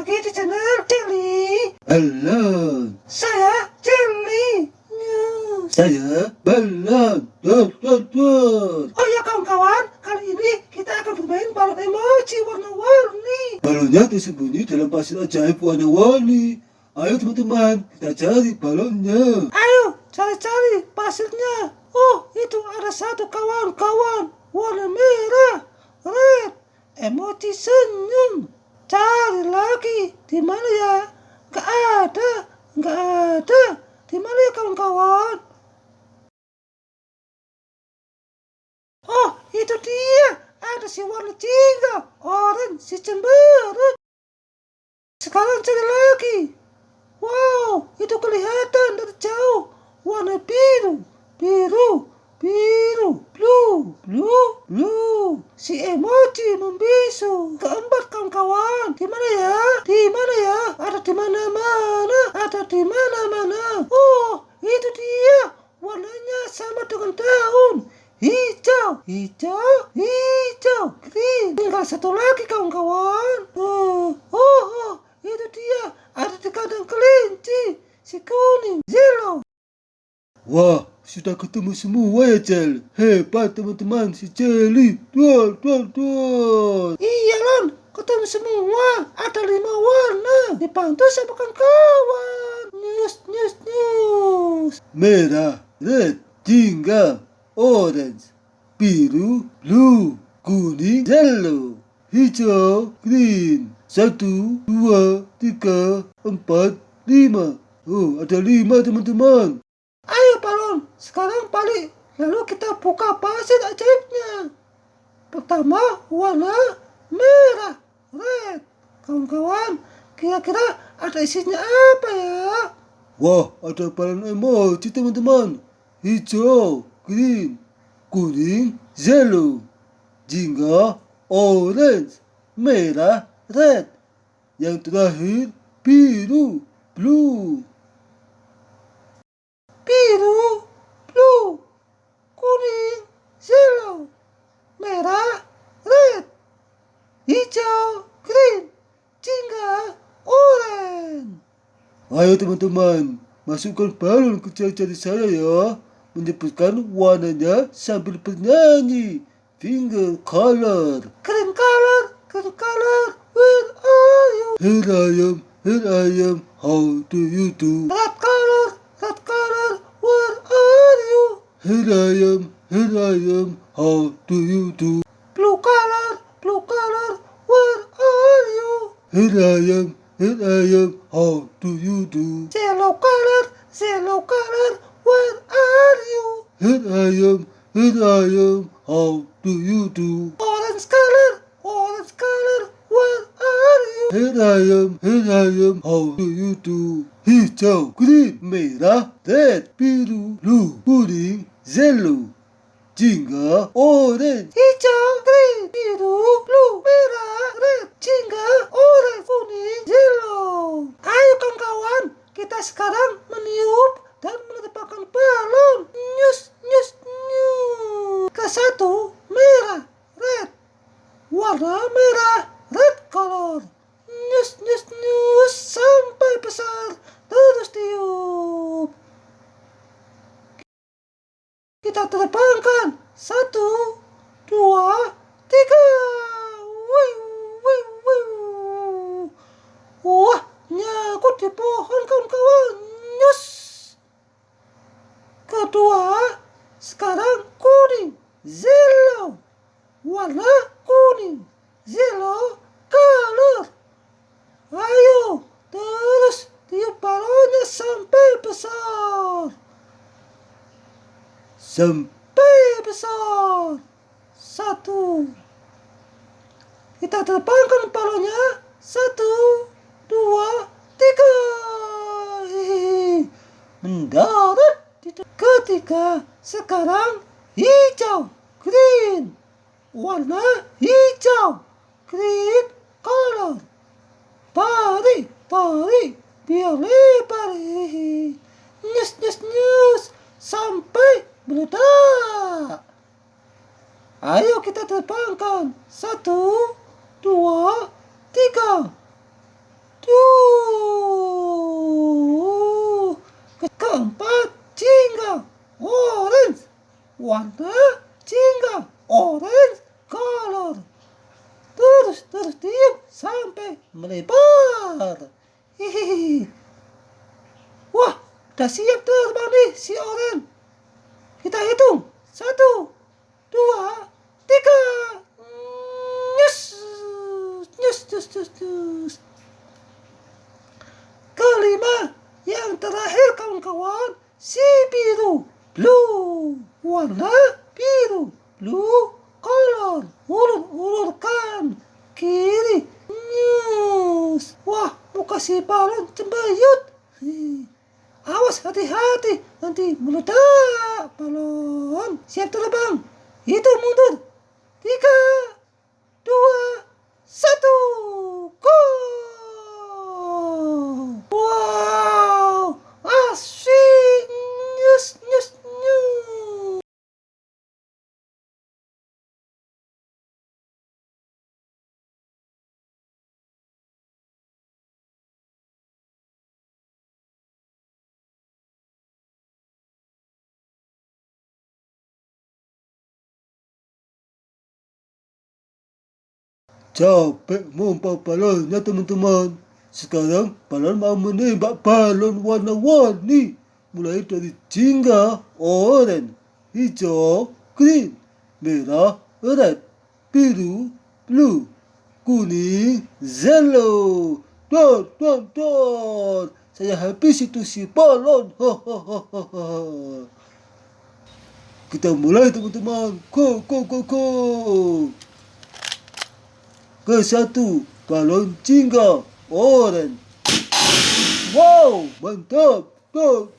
lagi di channel Jelly. Halo, Saya Jelly News. saya Balon. Dot, dot, dot. Oh ya kawan-kawan, kali ini kita akan bermain balon emoji warna-warni. Balonnya tersembunyi dalam pasir ajaib warna-warni. Ayo teman-teman, kita cari balonnya. Ayo cari-cari pasirnya. Oh, itu ada satu kawan-kawan warna merah, red, emoji senyum. Cari lagi, di mana ya? Gak ada, gak ada. Di mana ya kawan-kawan? Oh, itu dia. Ada si warna tiga, orange, si cemberut. Sekarang cari lagi. Wow, itu kelihatan dari jauh. Warna biru, biru, biru, blue, blue, blue. Si emoji membisu. Keempat kawan-kawan. Di mana ya? Di mana ya? Ada di mana-mana. Ada di mana-mana. Oh, itu dia. Warnanya sama dengan daun. Hijau, hijau, hijau, green. Tinggal satu lagi kawan-kawan. Oh, oh, oh, itu dia. Ada di kandang kelinci. Si kuning, yellow. Wah, sudah ketemu semua ya, Jel. Hebat teman-teman, si Jelly. Dot, dot, dot. Iya Lon, ketemu semua. Ada lima warna. Dibantu sama kawan. News, news, news. Merah, red, jingga, orange, biru, blue, kuning, yellow, hijau, green. Satu, dua, tiga, empat, lima. Oh, ada lima teman-teman. Ayo balon, sekarang balik. Lalu kita buka pasir ajaibnya. Pertama warna merah, red. Kawan-kawan, kira-kira ada isinya apa ya? Wah, ada balon emoji teman-teman. Hijau, green, kuning, yellow, jingga, orange, merah, red. Yang terakhir biru, blue. Biru, blue, kuning, yellow, merah, red, hijau, green, jingga, orange. Ayo teman-teman, masukkan balon ke jari-jari saya ya. Menyebutkan warnanya sambil bernyanyi. Finger color. Green color, green color, where are you? Here I am, here I am, how do you do? Red color, Here I am, here I am, how do you do? Blue color, blue color, where are you? Here I am, here I am, how do you do? Yellow color, yellow color, where are you? Here I am, here I am, how do you do? Orange color, orange color, where are you? Here I am, here I am, how do you do? Hijau, green, merah, red, biru, blue, kuning, yellow, jingga, orange. Hijau, green, biru, blue, merah, red, jingga, orange, kuning, yellow. Ayo kawan-kawan, kita sekarang meniup dan menetapkan balon. News, news, news. Ke satu, merah, red. Warna merah, red color. News, news, news. Sampai besar, terus tiup. Kita terbangkan. Satu, dua, tiga. Wiu, wiu, wiu. Wah, nyangkut di pohon kawan-kawan. Nyus. Sekarang kuning. Yellow. Warna kuning. Yellow color. Ayo, terus tiup balonnya sampai besar. Sampai besar. Satu. Kita terbangkan balonnya. Satu, dua, tiga. Mendarat ketiga. Sekarang hijau, green. Warna hijau, green color. Tarik, tarik, biar. Hehehe. Nyus, nyus, nyus. Sampai meledak. Ayo kita terbangkan. Satu, dua, tiga. Warna jingga orange color. Terus terus diam sampai melebar. Hihihi. Wah, udah siap terbang nih si orange. Kita hitung. Satu, dua, tiga. Nyus, nyus, nyus, nyus, nyus. Kelima, yang terakhir kawan-kawan, si biru, blue, warna biru, blue color, ulur-ulurkan, kiri, news. Wah, muka si balon cembayut. Awas hati-hati, nanti meledak balon. Siap terbang, itu mundur. Tiga, dua, satu, go! Capek membawa balonnya teman-teman. Sekarang balon mau menembak balon warna-warni. Mulai dari jingga, oranye, hijau, green, merah, red, biru, blue, kuning, yellow. Don, don, don. Saya habis itu si balon. Kita mulai teman-teman. Go, go, go, go. Ke satu, balon jingga, orange. Wow, mantap. Don.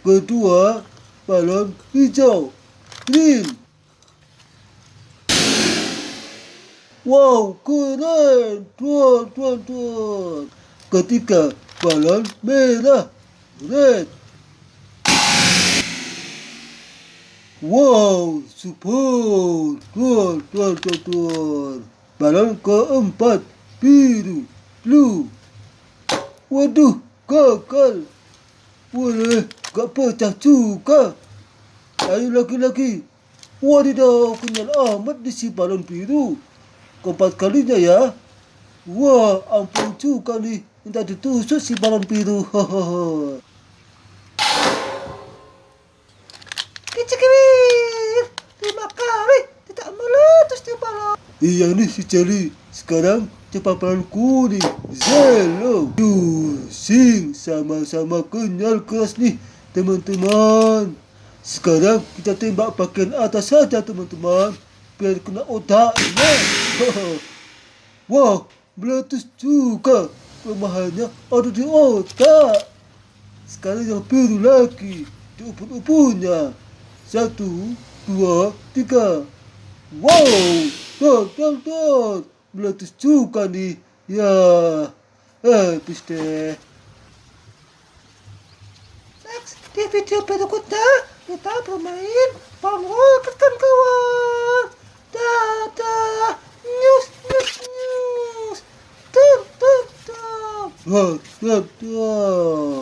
Kedua, balon hijau, green. Wow, keren. Tuan, tuan, tuan. Ketiga, balon merah, red. Wow, super. Tuan, tuan, tuan. Balon keempat, biru, blue. Waduh, gagal. Boleh, gak pecah juga. Ayo laki-laki. Wadidaw, kenyal amat di si balon biru. Keempat kalinya ya. Wah, ampun juga nih. Minta ditusuk si balon biru. Hahaha. Iya nih si Charlie. Sekarang cepat balon kuning. Zelo. Pusing. Sama-sama kenyal keras nih teman-teman. Sekarang kita tembak bagian atas saja teman-teman. Biar kena otaknya. Wah, meletus juga. Kelemahannya ada di otak. Sekarang yang biru lagi. Di ubun-ubunnya. Satu, dua, tiga. Wow, don, don, don. Meletus juga nih. Ya, habis deh. Next, di video berikutnya kita bermain roket kan kawan. Dadah, news, news, news. Dun, dun, dun. Don, don, don.